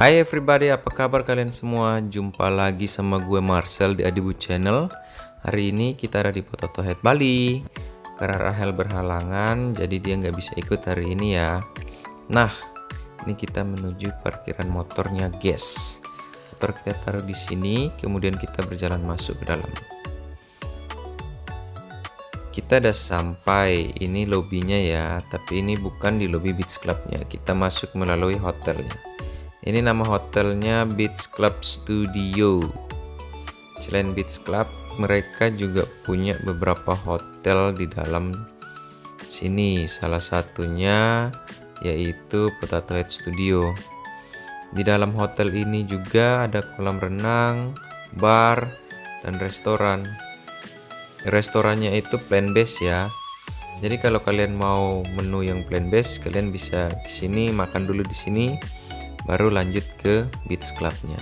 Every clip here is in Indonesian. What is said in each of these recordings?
Hai everybody, apa kabar kalian semua? Jumpa lagi sama gue Marcel di Adibu Channel. Hari ini kita ada di Potato Head Bali. Karena Rahel berhalangan, jadi dia nggak bisa ikut hari ini ya. Nah, ini kita menuju parkiran motornya guys. Motor kita taruh di sini, kemudian kita berjalan masuk ke dalam. Kita udah sampai ini lobbynya ya tapi ini bukan di lobby beach clubnya. Kita masuk melalui hotelnya ini nama hotelnya Beach Club Studio. Selain Beach Club, mereka juga punya beberapa hotel di dalam sini. Salah satunya yaitu Potato Head Studio. Di dalam hotel ini juga ada kolam renang, bar, dan restoran. Restorannya itu plant based ya. Jadi kalau kalian mau menu yang plant based, kalian bisa ke sini makan dulu di sini baru lanjut ke beach clubnya.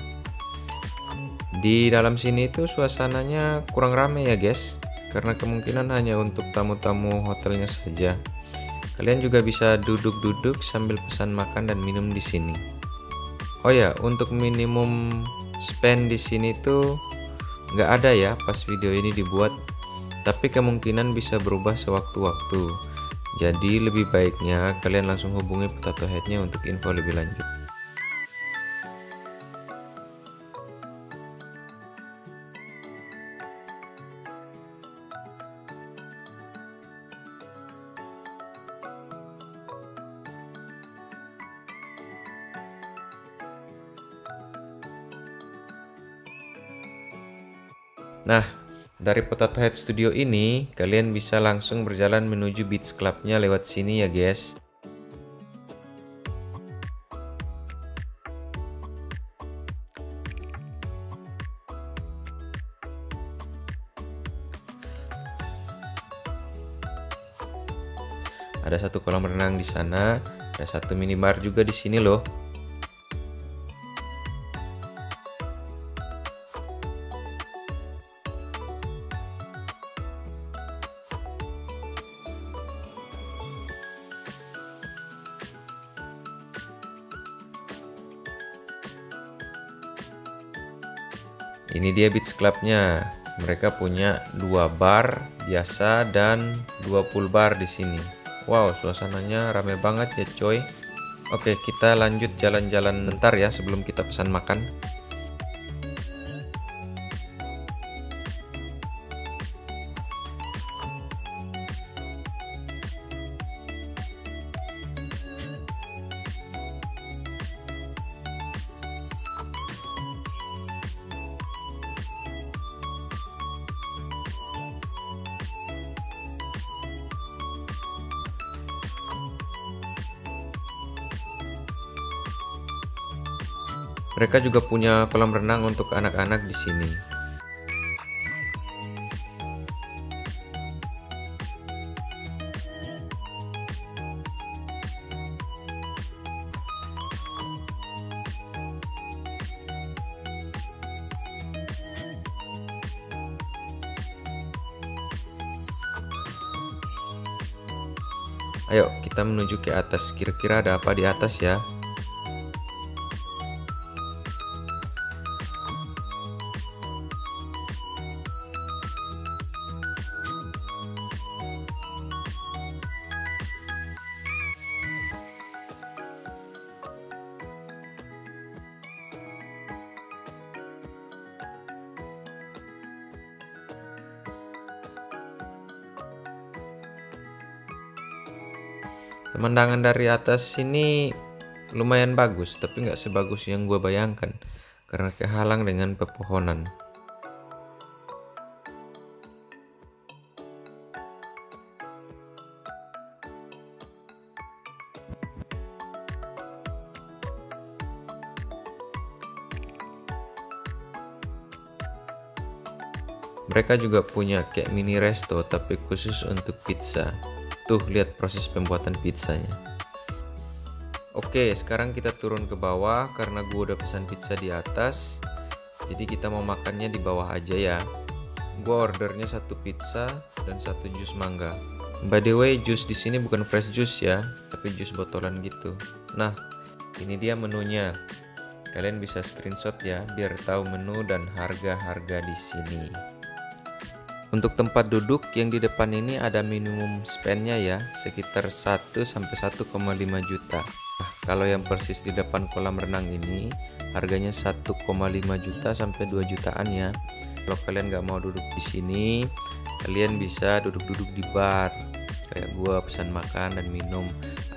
Di dalam sini itu suasananya kurang rame ya guys. Karena kemungkinan hanya untuk tamu-tamu hotelnya saja. Kalian juga bisa duduk-duduk sambil pesan makan dan minum di sini. Oh ya untuk minimum spend di sini tuh nggak ada ya pas video ini dibuat. Tapi kemungkinan bisa berubah sewaktu-waktu. Jadi lebih baiknya kalian langsung hubungi potato headnya untuk info lebih lanjut Nah, dari Potato Head Studio ini, kalian bisa langsung berjalan menuju Beach Clubnya lewat sini ya guys. Ada satu kolam renang di sana, ada satu minibar juga di sini loh. Ini dia beach clubnya. Mereka punya dua bar biasa dan dua pool bar di sini. Wow suasananya rame banget ya coy. Oke kita lanjut jalan-jalan bentar ya sebelum kita pesan makan Mereka juga punya kolam renang untuk anak-anak di sini. Ayo kita menuju ke atas kira-kira ada apa di atas ya Pemandangan dari atas sini lumayan bagus, tapi nggak sebagus yang gue bayangkan karena kehalang dengan pepohonan. Mereka juga punya kayak mini resto tapi khusus untuk pizza. Tuh, lihat proses pembuatan pizzanya. Oke, sekarang kita turun ke bawah karena gue udah pesan pizza di atas. Jadi kita mau makannya di bawah aja ya. Gue ordernya satu pizza dan satu jus mangga. By the way, jus di sini bukan fresh juice ya, tapi jus botolan gitu. Nah, ini dia menunya. Kalian bisa screenshot ya biar tahu menu dan harga-harga di sini. Untuk tempat duduk yang di depan ini ada minimum spendnya ya, sekitar 1 sampai 1,5 juta. Nah, kalau yang persis di depan kolam renang ini harganya 1,5 juta sampai 2 jutaan ya. Kalau kalian nggak mau duduk di sini, kalian bisa duduk-duduk di bar. Kayak gua pesan makan dan minum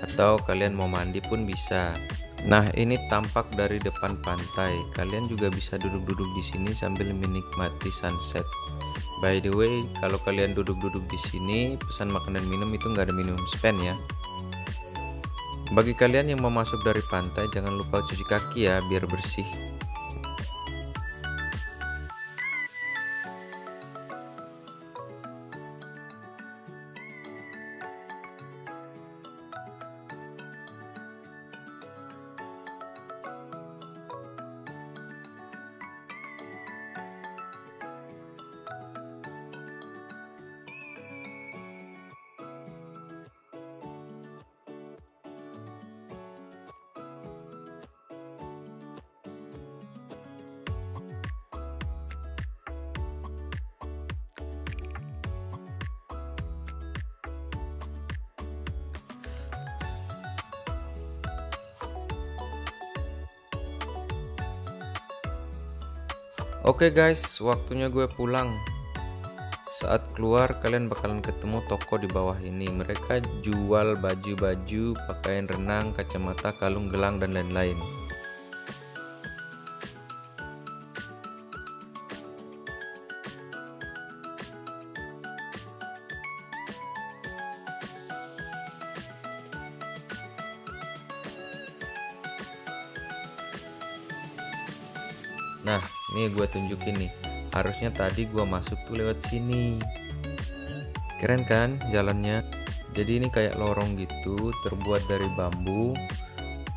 atau kalian mau mandi pun bisa. Nah, ini tampak dari depan pantai. Kalian juga bisa duduk-duduk di sini sambil menikmati sunset. By the way, kalau kalian duduk-duduk di sini, pesan makan dan minum itu nggak ada minimum spend ya. Bagi kalian yang mau masuk dari pantai, jangan lupa cuci kaki ya, biar bersih. Oke okay guys, waktunya gue pulang. Saat keluar kalian bakalan ketemu toko di bawah ini. Mereka jual baju-baju, pakaian renang, kacamata, kalung, gelang dan lain-lain. Nah, ini gue tunjukin nih. Harusnya tadi gue masuk tuh lewat sini. Keren kan jalannya? Jadi ini kayak lorong gitu, terbuat dari bambu.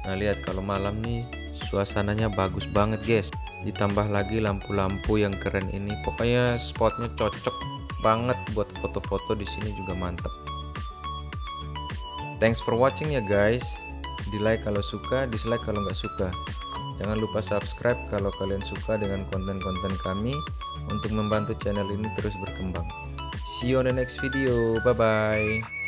Nah, lihat kalau malam nih suasananya bagus banget, guys. Ditambah lagi lampu-lampu yang keren ini. Pokoknya spotnya cocok banget buat foto-foto di sini juga mantep. Thanks for watching ya guys. Di like kalau suka, dislike kalau nggak suka. Jangan lupa subscribe kalau kalian suka dengan konten-konten kami untuk membantu channel ini terus berkembang. See you on the next video. Bye-bye.